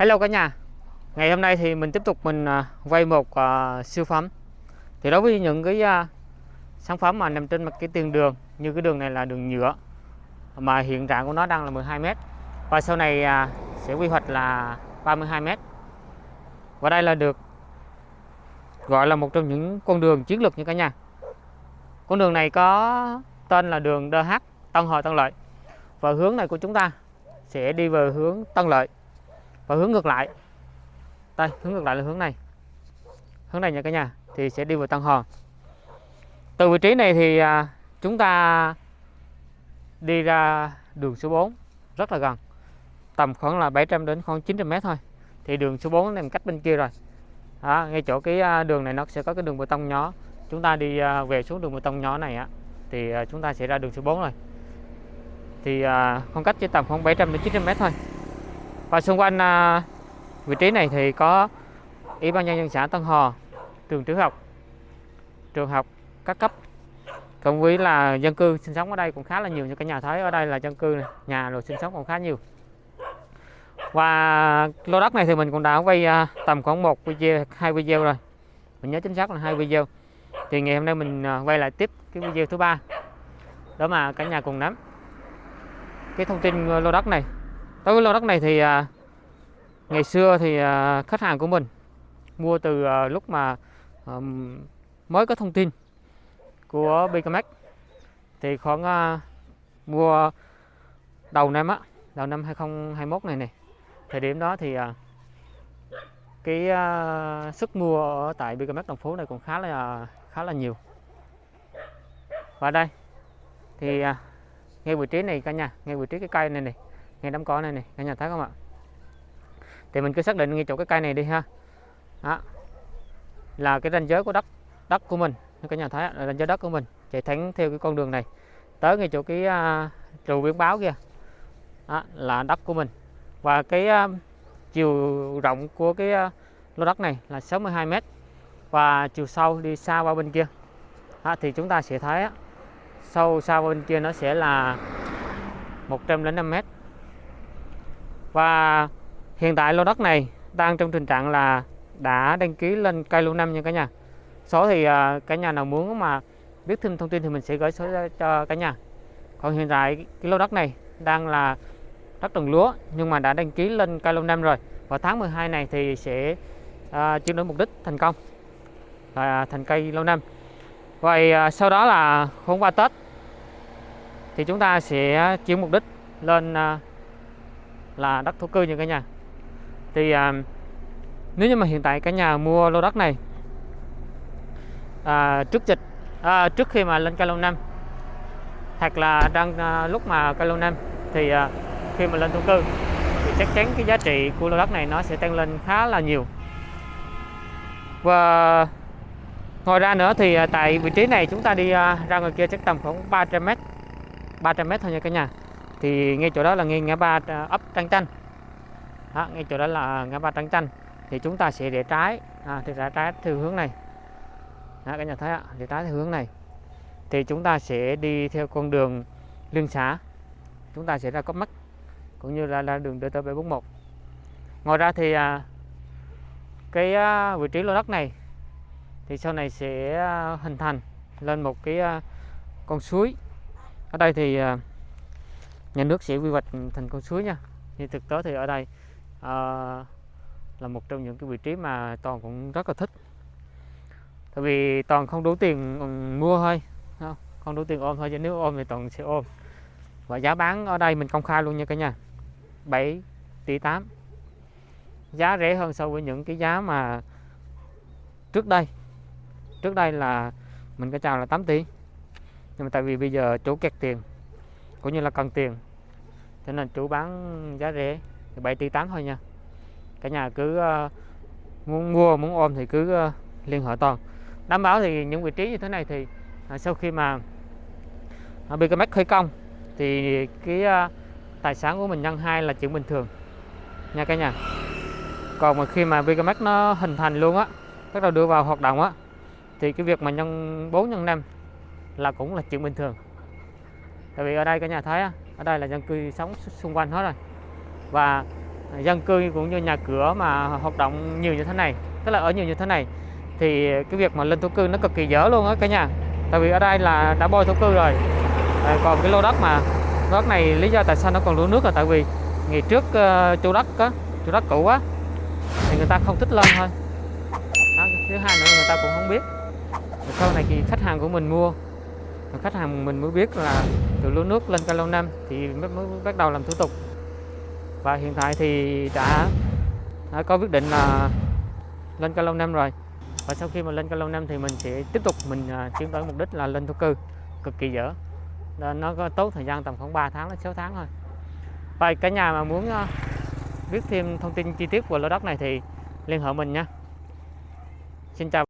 Hello cả nhà. Ngày hôm nay thì mình tiếp tục mình à, quay một uh, siêu phẩm. Thì đối với những cái uh, sản phẩm mà nằm trên mặt cái tiền đường Như cái đường này là đường nhựa Mà hiện trạng của nó đang là 12m Và sau này uh, sẽ quy hoạch là 32m Và đây là được gọi là một trong những con đường chiến lược như cả nhà. Con đường này có tên là đường DH Tân Hồi Tân Lợi. Và hướng này của chúng ta sẽ đi về hướng Tân Lợi và hướng ngược lại. Đây hướng ngược lại là hướng này. Hướng này nha cả nhà thì sẽ đi vào tăng Hòn từ vị trí này thì à, chúng ta đi ra đường số 4 rất là gần. Tầm khoảng là 700 đến khoảng 900 mét thôi. Thì đường số 4 nằm cách bên kia rồi. Đó, ngay chỗ cái à, đường này nó sẽ có cái đường bê tông nhỏ. Chúng ta đi à, về xuống đường bê tông nhỏ này á thì chúng ta sẽ ra đường số 4 rồi. Thì khoảng cách chỉ tầm khoảng 700 đến 900 mét thôi và xung quanh à, vị trí này thì có ủy ban nhân dân xã Tân Hò trường tiểu học. Trường học các cấp cộng với là dân cư sinh sống ở đây cũng khá là nhiều như cả nhà thấy ở đây là dân cư này, nhà rồi sinh sống còn khá nhiều. Và lô đất này thì mình cũng đã quay à, tầm khoảng một video hai video rồi. Mình nhớ chính xác là hai video. Thì ngày hôm nay mình à, quay lại tiếp cái video thứ ba. Đó mà cả nhà cùng nắm cái thông tin à, lô đất này đối với lô đất này thì à, ngày xưa thì à, khách hàng của mình mua từ à, lúc mà à, mới có thông tin của Bicamax thì khoảng à, mua đầu năm á đầu năm 2021 này này thời điểm đó thì à, cái à, sức mua ở tại Bicamax đồng phố này cũng khá là à, khá là nhiều. Và đây thì à, ngay vị trí này cả nhà ngay vị trí cái cây này này ngay đám cỏ này này cả nhà thấy không ạ? Thì mình cứ xác định ngay chỗ cái cây này đi ha. Đó. Là cái ranh giới của đất đất của mình. Cả nhà thấy là ranh giới đất của mình. Chạy thẳng theo cái con đường này. Tới ngay chỗ cái uh, trụ biển báo kia. Đó, là đất của mình. Và cái uh, chiều rộng của cái uh, lô đất này là 62 m và chiều sâu đi xa qua bên kia. Đó, thì chúng ta sẽ thấy sâu xa bên kia nó sẽ là 105 m và hiện tại lô đất này đang trong tình trạng là đã đăng ký lên cây lâu năm nha cả nhà. Số thì uh, cả nhà nào muốn mà biết thêm thông tin thì mình sẽ gửi số cho cả nhà. Còn hiện tại cái lô đất này đang là đất trồng lúa nhưng mà đã đăng ký lên cây lâu năm rồi. Và tháng 12 này thì sẽ uh, chuyển đổi mục đích thành công và thành cây lâu năm. Vậy uh, sau đó là hôm qua Tết thì chúng ta sẽ chuyển mục đích lên uh, là đất thổ cư nha cả nhà. Thì à, nếu như mà hiện tại cả nhà mua lô đất này à, trước dịch à, trước khi mà lên cao lâu năm hoặc là đang à, lúc mà cao lâu năm thì à, khi mà lên thổ cư thì chắc chắn cái giá trị của lô đất này nó sẽ tăng lên khá là nhiều. Và ngoài ra nữa thì à, tại vị trí này chúng ta đi à, ra ngoài kia chắc tầm khoảng 300 m 300 m thôi nha cả nhà thì ngay chỗ đó là ngay ngã ba à, ấp Trăng Chanh. Đó, ngay chỗ đó là ngã ba Trăng Chanh. Thì chúng ta sẽ để trái à, thì rẽ trái theo hướng này. Đó, các nhà thấy ạ để trái theo hướng này. Thì chúng ta sẽ đi theo con đường liên xã chúng ta sẽ ra có mắt cũng như là, là đường DT 741 ngoài ra thì à, cái à, vị trí lô đất này thì sau này sẽ à, hình thành lên một cái à, con suối. Ở đây thì à, nhà nước sẽ quy hoạch thành con suối nha. Thì thực tế thì ở đây à, là một trong những cái vị trí mà toàn cũng rất là thích. Tại vì toàn không đủ tiền ừ, mua thôi không, không đủ tiền ôm thôi chứ nếu ôm thì toàn sẽ ôm. Và giá bán ở đây mình công khai luôn nha cả nhà 7 tỷ 8 giá rẻ hơn so với những cái giá mà trước đây. Trước đây là mình có chào là 8 tỷ. Nhưng mà tại vì bây giờ chủ kẹt tiền cũng như là cần tiền. Thế nên chủ bán giá rẻ thì 7 tỷ 8 thôi nha. Cả nhà cứ ờ, uh, muốn mua muốn ôm thì cứ uh, liên hệ toàn. Đảm bảo thì những vị trí như thế này thì uh, sau khi mà à, uh, BKMX khởi công thì cái uh, tài sản của mình nhân hai là chuyện bình thường. Nha cả nhà. Còn mà khi mà BKMX nó hình thành luôn á bắt đầu đưa vào hoạt động á thì cái việc mà nhân 4 nhân 5 là cũng là chuyện bình thường tại vì ở đây cả nhà thấy ở đây là dân cư sống xung quanh hết rồi. Và dân cư cũng như nhà cửa mà hoạt động nhiều như thế này tức là ở nhiều như thế này thì cái việc mà lên thổ cư nó cực kỳ dở luôn á cả nhà. Tại vì ở đây là đã bôi thổ cư rồi. À, còn cái lô đất mà lô đất này lý do tại sao nó còn lúa nước là tại vì ngày trước uh, chủ đất á chủ đất cũ á thì người ta không thích lên thôi. Đó, thứ hai nữa người ta cũng không biết. Sau này thì khách hàng của mình mua rồi khách hàng mình mới biết là từ lúa nước lên calo 5 thì mới, mới bắt đầu làm thủ tục. Và hiện tại thì đã, đã có quyết định là lên calo 5 rồi. Và sau khi mà lên calo 5 thì mình sẽ tiếp tục mình à, chuyển tiến tới mục đích là lên thổ cư cực kỳ dở. Nó có tốt thời gian tầm khoảng 3 tháng đến 6 tháng thôi. Và cả nhà mà muốn à, biết thêm thông tin chi tiết của lô đất này thì liên hệ mình nha. Xin chào.